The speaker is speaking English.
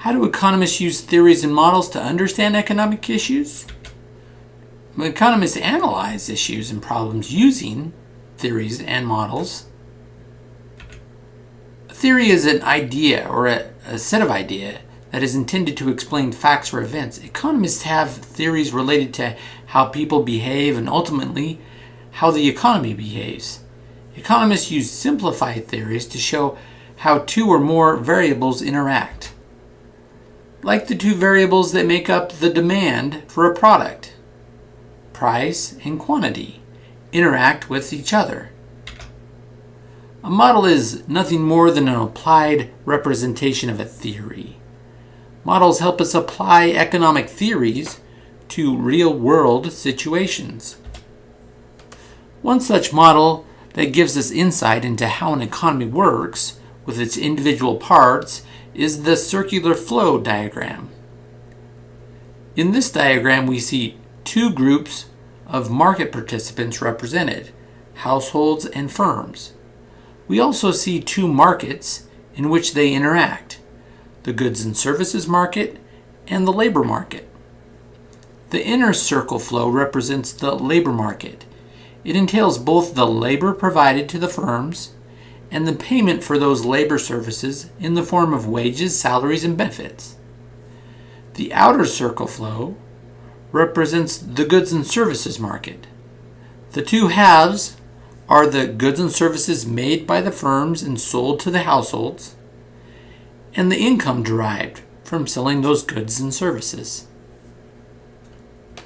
How do economists use theories and models to understand economic issues? Economists analyze issues and problems using theories and models. A theory is an idea or a, a set of ideas that is intended to explain facts or events. Economists have theories related to how people behave and ultimately how the economy behaves. Economists use simplified theories to show how two or more variables interact, like the two variables that make up the demand for a product, price and quantity, interact with each other. A model is nothing more than an applied representation of a theory. Models help us apply economic theories to real-world situations. One such model that gives us insight into how an economy works with its individual parts is the circular flow diagram. In this diagram we see two groups of market participants represented, households and firms. We also see two markets in which they interact, the goods and services market and the labor market. The inner circle flow represents the labor market. It entails both the labor provided to the firms and the payment for those labor services in the form of wages, salaries, and benefits. The outer circle flow represents the goods and services market. The two halves are the goods and services made by the firms and sold to the households, and the income derived from selling those goods and services.